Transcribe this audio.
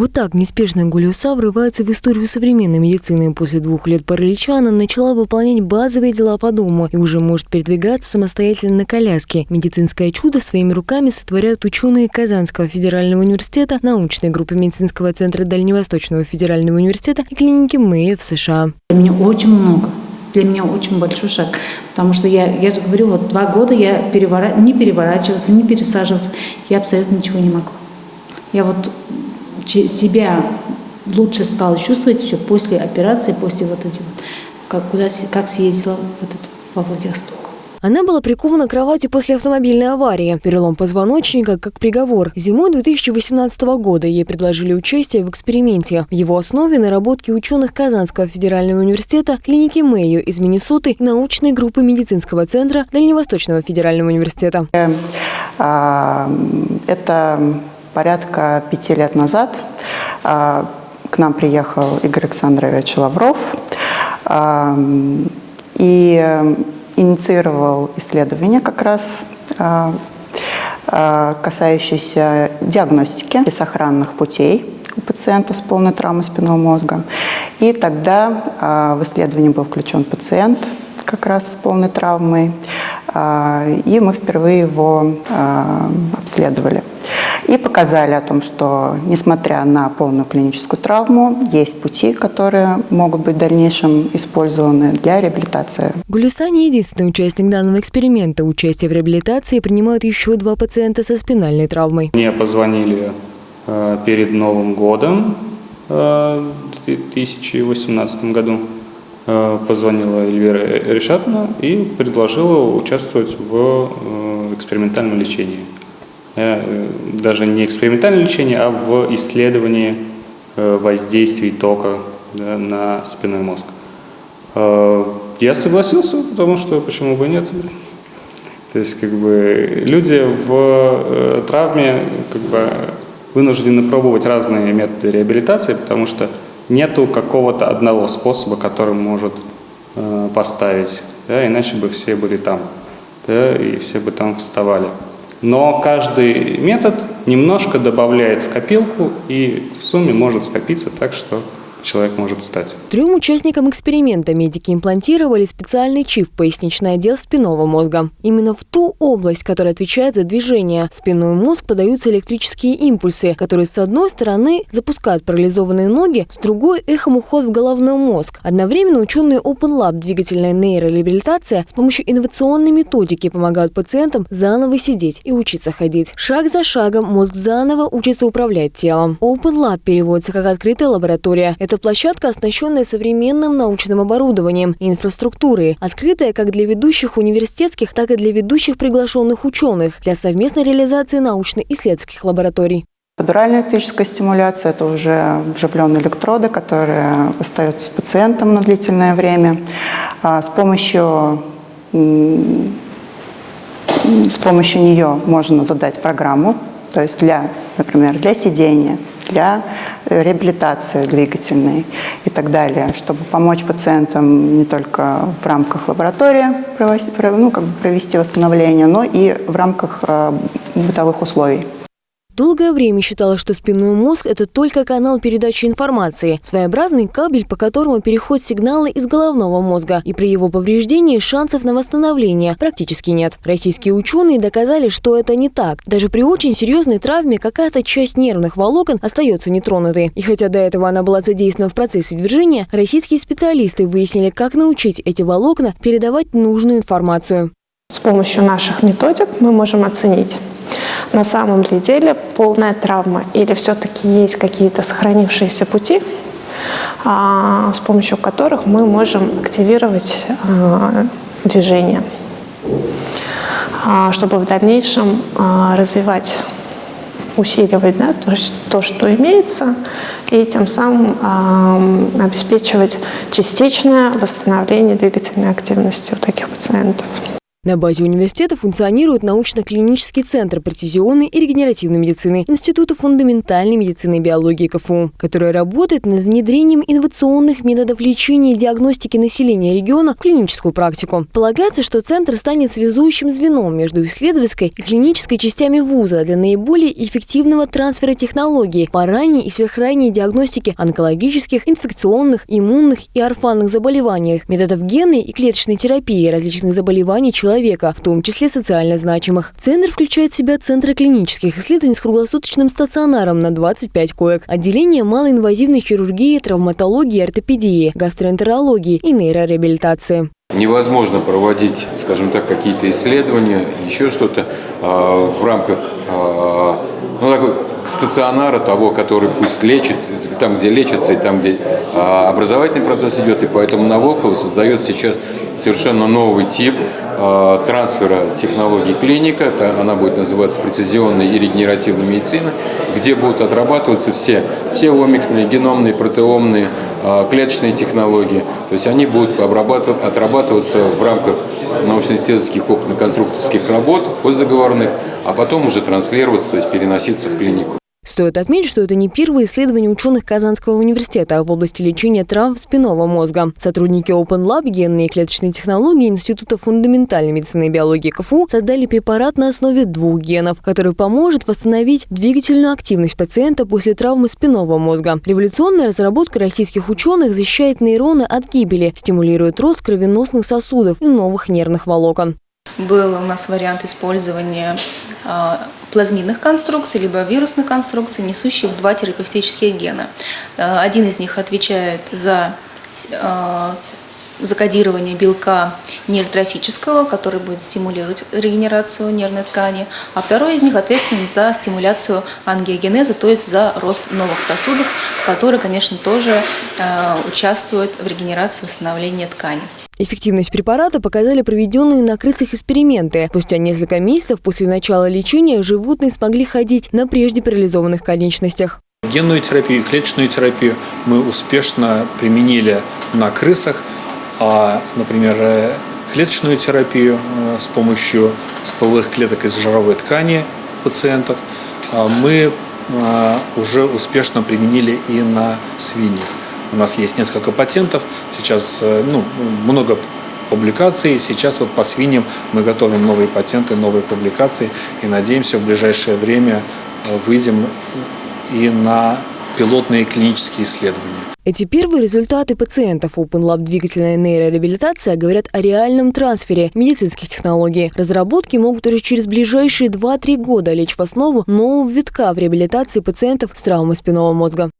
Вот так неспешно Гулиуса врывается в историю современной медицины. После двух лет паралича она начала выполнять базовые дела по дому и уже может передвигаться самостоятельно на коляске. Медицинское чудо своими руками сотворяют ученые Казанского федерального университета, научной группы медицинского центра Дальневосточного федерального университета и клиники Мэя в США. Для меня очень много. Для меня очень большой шаг. Потому что я, я же говорю, вот два года я перевора... не переворачивался, не пересаживался. Я абсолютно ничего не могу. Я вот себя лучше стала чувствовать еще после операции, после вот этих вот, как, куда, как съездила вот это, во Владивосток. Она была прикована к кровати после автомобильной аварии. Перелом позвоночника как приговор. Зимой 2018 года ей предложили участие в эксперименте. В его основе наработки ученых Казанского федерального университета, клиники Мэйо из Миннесоты и научной группы медицинского центра Дальневосточного федерального университета. Э, а, это порядка пяти лет назад а, к нам приехал Игорь Александрович Лавров а, и инициировал исследование как раз а, касающиеся диагностики и сохранных путей у пациентов с полной травмой спинного мозга. И тогда в исследование был включен пациент как раз с полной травмой, и мы впервые его обследовали показали о том, что несмотря на полную клиническую травму, есть пути, которые могут быть в дальнейшем использованы для реабилитации. Гулюса не единственный участник данного эксперимента. Участие в реабилитации принимают еще два пациента со спинальной травмой. Мне позвонили э, перед Новым годом э, в 2018 году. Э, позвонила Эльвира Решатовна и предложила участвовать в экспериментальном лечении. Э, даже не экспериментальное лечение, а в исследовании э, воздействий тока на спинной мозг. Э, я согласился, потому что почему бы нет. То есть как бы люди в травме как бы вынуждены пробовать разные методы реабилитации, потому что нету какого-то одного способа, который может поставить, да, иначе бы все были там, да, и все бы там вставали. Но каждый метод немножко добавляет в копилку и в сумме может скопиться так, что человек может стать. Трем участникам эксперимента медики имплантировали специальный чип в поясничный отдел спинного мозга. Именно в ту область, которая отвечает за движение. В спинной мозг подаются электрические импульсы, которые с одной стороны запускают парализованные ноги, с другой – эхом уход в головной мозг. Одновременно ученые Open Lab двигательная нейрореабилитация с помощью инновационной методики помогают пациентам заново сидеть и учиться ходить. Шаг за шагом мозг заново учится управлять телом. Open Lab переводится как открытая лаборатория. Это площадка, оснащенная современным научным оборудованием и инфраструктурой, открытая как для ведущих университетских, так и для ведущих приглашенных ученых для совместной реализации научно-исследовательских лабораторий. Эпидуральная электрическая стимуляция – это уже вживленные электроды, которые остаются с пациентом на длительное время. А с помощью, с помощью нее можно задать программу, то есть для, например, для сидения, для э, реабилитации двигательной и так далее, чтобы помочь пациентам не только в рамках лаборатории ну, как бы провести восстановление, но и в рамках э, бытовых условий. Долгое время считалось, что спинной мозг – это только канал передачи информации, своеобразный кабель, по которому переходят сигналы из головного мозга. И при его повреждении шансов на восстановление практически нет. Российские ученые доказали, что это не так. Даже при очень серьезной травме какая-то часть нервных волокон остается нетронутой. И хотя до этого она была задействована в процессе движения, российские специалисты выяснили, как научить эти волокна передавать нужную информацию. С помощью наших методик мы можем оценить, на самом ли деле полная травма или все-таки есть какие-то сохранившиеся пути, а, с помощью которых мы можем активировать а, движение, а, чтобы в дальнейшем развивать усиливать да, то, то, что имеется, и тем самым обеспечивать частичное восстановление двигательной активности у таких пациентов. На базе университета функционирует научно-клинический центр прецизионной и регенеративной медицины Института фундаментальной медицины и биологии КФУ, который работает над внедрением инновационных методов лечения и диагностики населения региона в клиническую практику. Полагается, что центр станет связующим звеном между исследовательской и клинической частями вуза для наиболее эффективного трансфера технологий по ранней и сверхранней диагностике онкологических, инфекционных, иммунных и орфанных заболеваний, методов генной и клеточной терапии различных заболеваний человека человека, в том числе социально значимых. Центр включает в себя центры клинических исследований с круглосуточным стационаром на 25 коек, отделение малоинвазивной хирургии, травматологии, ортопедии, гастроэнтерологии и нейрореабилитации. Невозможно проводить, скажем так, какие-то исследования, еще что-то э, в рамках э, ну, такой стационара того, который пусть лечит, там, где лечится, и там, где э, образовательный процесс идет, и поэтому на Волково создает сейчас совершенно новый тип э, трансфера технологий клиника, она будет называться прецизионная и регенеративная медицина, где будут отрабатываться все, все омиксные, геномные, протеомные, э, клеточные технологии. То есть они будут отрабатываться в рамках научно-исследовательских опытно-конструкторских работ, постдоговорных, а потом уже транслироваться, то есть переноситься в клинику. Стоит отметить, что это не первое исследование ученых Казанского университета в области лечения травм спинного мозга. Сотрудники Open Lab генные и клеточные технологии Института фундаментальной медицины и биологии КФУ создали препарат на основе двух генов, который поможет восстановить двигательную активность пациента после травмы спинного мозга. Революционная разработка российских ученых защищает нейроны от гибели, стимулирует рост кровеносных сосудов и новых нервных волокон. Был у нас вариант использования а, плазмидных конструкций, либо вирусных конструкций, несущих два терапевтических гена. А, один из них отвечает за а, закодирование белка нейротрофического, который будет стимулировать регенерацию нервной ткани, а второй из них ответственен за стимуляцию ангиогенеза, то есть за рост новых сосудов, которые, конечно, тоже участвуют в регенерации восстановления ткани. Эффективность препарата показали проведенные на крысах эксперименты. Спустя несколько месяцев после начала лечения животные смогли ходить на прежде парализованных конечностях. Генную терапию и клеточную терапию мы успешно применили на крысах. А, например, э, клеточную терапию э, с помощью стволовых клеток из жировой ткани пациентов а, мы а, уже успешно применили и на свиньях. У нас есть несколько патентов, сейчас э, ну, много публикаций. Сейчас вот по свиньям мы готовим новые патенты, новые публикации и надеемся в ближайшее время выйдем и на пилотные клинические исследования. Эти первые результаты пациентов Open Lab двигательная нейрореабилитация говорят о реальном трансфере медицинских технологий. Разработки могут уже через ближайшие 2-3 года лечь в основу нового витка в реабилитации пациентов с травмой спинного мозга.